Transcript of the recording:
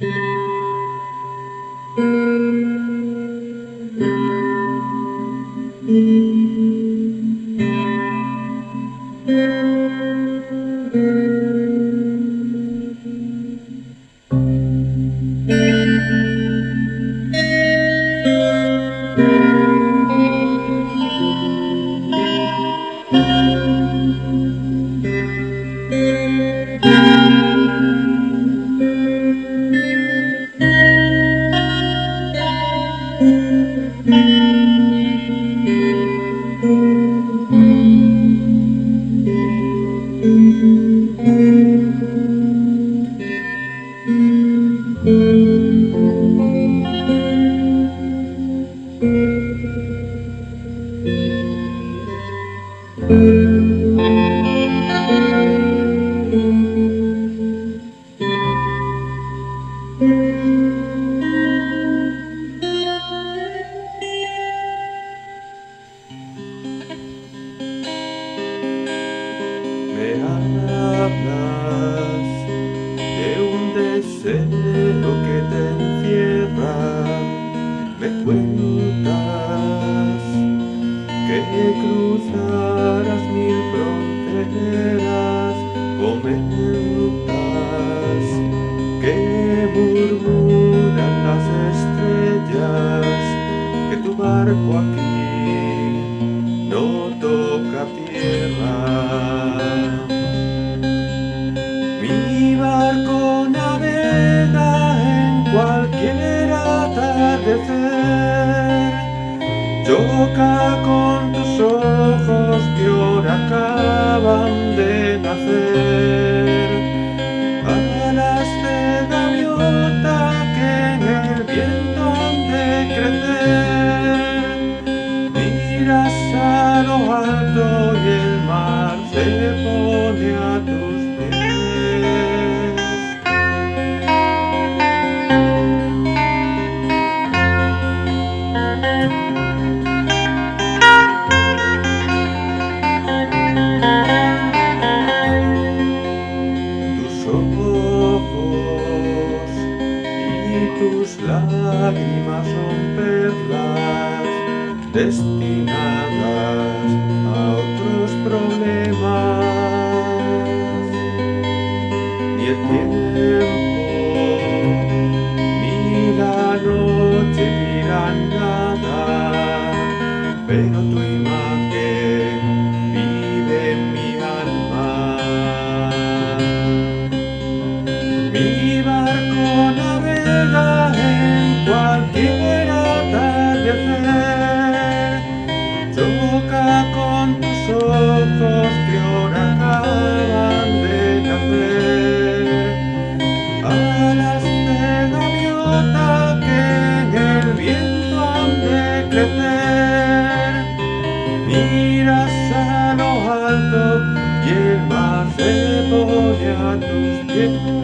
Thank you. May I love, love. Barco aquí no toca tierra. Mi barco navega en cualquier atardecer, choca con tus ojos que ahora acaban de nacer, pone a tus tus lágrimas son perlas destinadas 被他推。Yeah.